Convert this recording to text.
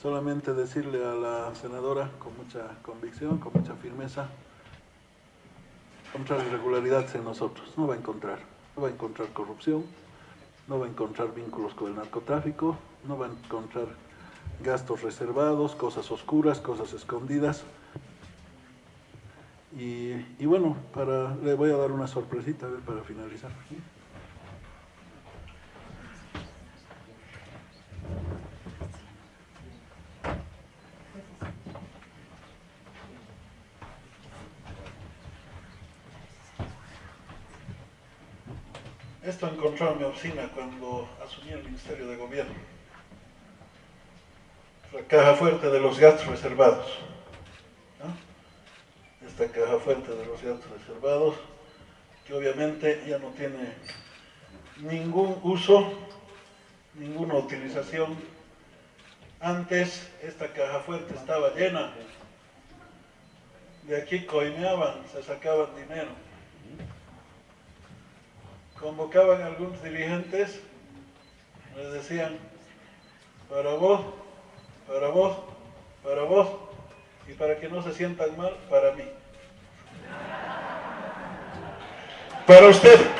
Solamente decirle a la senadora con mucha convicción, con mucha firmeza, encontrar irregularidades en nosotros, no va a encontrar, no va a encontrar corrupción, no va a encontrar vínculos con el narcotráfico, no va a encontrar gastos reservados, cosas oscuras, cosas escondidas. Y, y bueno, para, le voy a dar una sorpresita a ver, para finalizar. Esto encontró en mi oficina cuando asumí el Ministerio de Gobierno. La caja fuerte de los gastos reservados. Esta caja fuerte de los gastos reservados, que obviamente ya no tiene ningún uso, ninguna utilización. Antes esta caja fuerte estaba llena. De aquí coineaban, se sacaban dinero convocaban a algunos dirigentes, les decían, para vos, para vos, para vos, y para que no se sientan mal, para mí. Para usted.